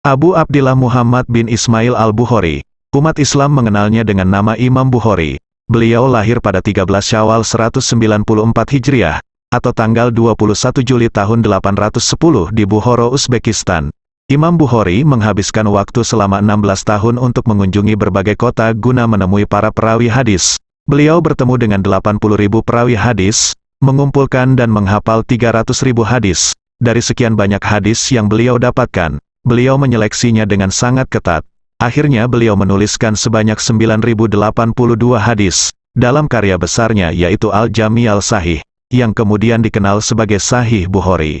Abu Abdillah Muhammad bin Ismail al-Bukhari. Umat Islam mengenalnya dengan nama Imam Bukhari. Beliau lahir pada 13 Syawal 194 Hijriah, atau tanggal 21 Juli tahun 810 di Bukhara, Uzbekistan. Imam Bukhari menghabiskan waktu selama 16 tahun untuk mengunjungi berbagai kota guna menemui para perawi hadis. Beliau bertemu dengan 80 ribu perawi hadis, mengumpulkan dan menghafal 300 ribu hadis. Dari sekian banyak hadis yang beliau dapatkan, beliau menyeleksinya dengan sangat ketat. Akhirnya beliau menuliskan sebanyak 9082 hadis, dalam karya besarnya yaitu Al-Jami Al-Sahih, yang kemudian dikenal sebagai Sahih Bukhari.